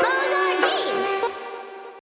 Bye.